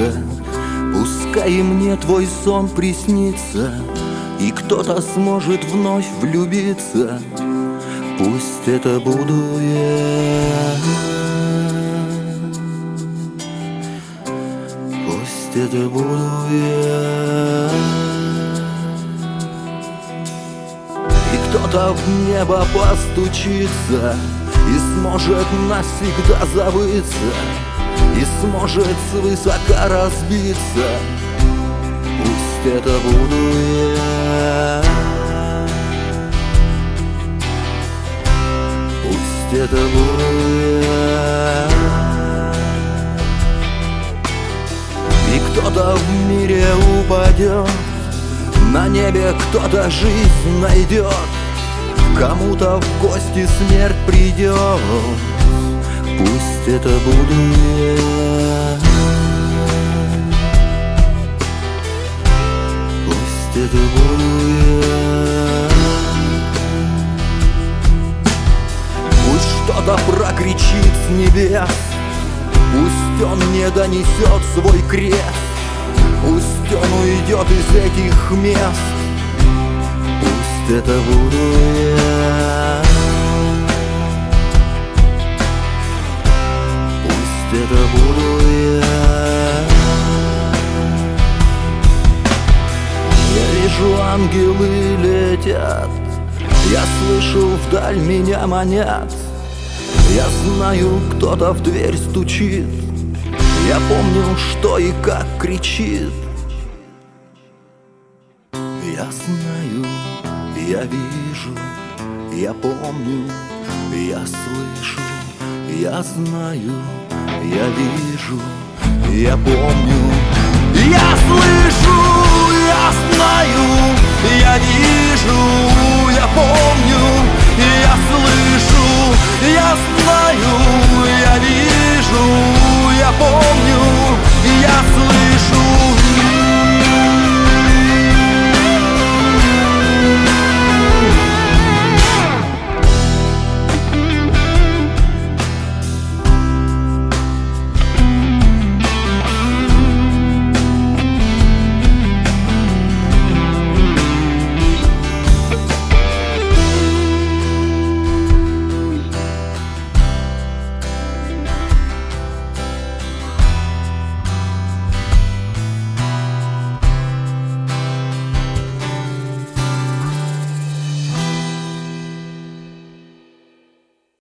превратиться Пускай мне твой сон приснится И кто-то сможет вновь влюбиться. Пусть это буду я. Пусть это буду я. И кто-то в небо постучится И сможет навсегда забыться И сможет свысока разбиться. Пусть это буду я. Пусть это буду я. И кто-то в мире упадет На небе кто-то жизнь найдет Кому-то в гости смерть придет Пусть это буду я. Пусть это буду я. Пусть что-то прокричит с небес. Пусть он не донесет свой крест. Пусть он уйдет из этих мест. Пусть это буду я ангелы летят. Я слышу вдаль меня манят. Я знаю, кто-то в дверь стучит. Я помню, что и как кричит. Я знаю, я вижу, я помню, я слышу, я знаю, я вижу, я помню, я слышу,